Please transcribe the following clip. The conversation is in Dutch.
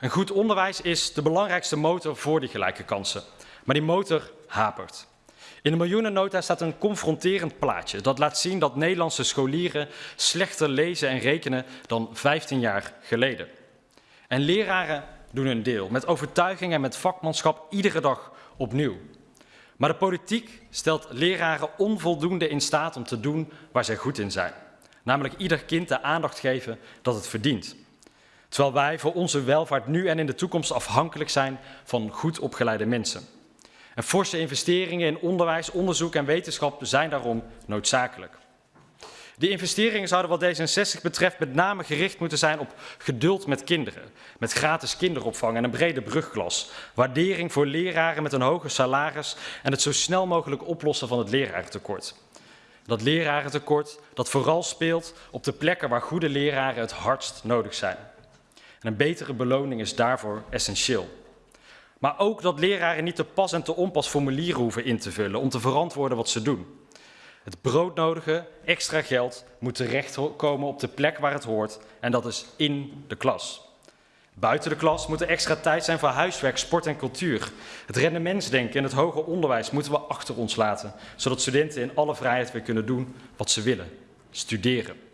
Een goed onderwijs is de belangrijkste motor voor die gelijke kansen. Maar die motor hapert. In de miljoenennota staat een confronterend plaatje dat laat zien dat Nederlandse scholieren slechter lezen en rekenen dan 15 jaar geleden. En leraren doen hun deel, met overtuiging en met vakmanschap iedere dag opnieuw. Maar de politiek stelt leraren onvoldoende in staat om te doen waar zij goed in zijn. Namelijk ieder kind de aandacht geven dat het verdient. Terwijl wij voor onze welvaart nu en in de toekomst afhankelijk zijn van goed opgeleide mensen. En forse investeringen in onderwijs, onderzoek en wetenschap zijn daarom noodzakelijk. Die investeringen zouden wat D66 betreft met name gericht moeten zijn op geduld met kinderen, met gratis kinderopvang en een brede brugklas, waardering voor leraren met een hoger salaris en het zo snel mogelijk oplossen van het lerarentekort. Dat lerarentekort dat vooral speelt op de plekken waar goede leraren het hardst nodig zijn. En een betere beloning is daarvoor essentieel. Maar ook dat leraren niet te pas en te onpas formulieren hoeven in te vullen om te verantwoorden wat ze doen. Het broodnodige extra geld moet terechtkomen op de plek waar het hoort en dat is in de klas. Buiten de klas moet er extra tijd zijn voor huiswerk, sport en cultuur. Het rendementsdenken en het hoger onderwijs moeten we achter ons laten, zodat studenten in alle vrijheid weer kunnen doen wat ze willen, studeren.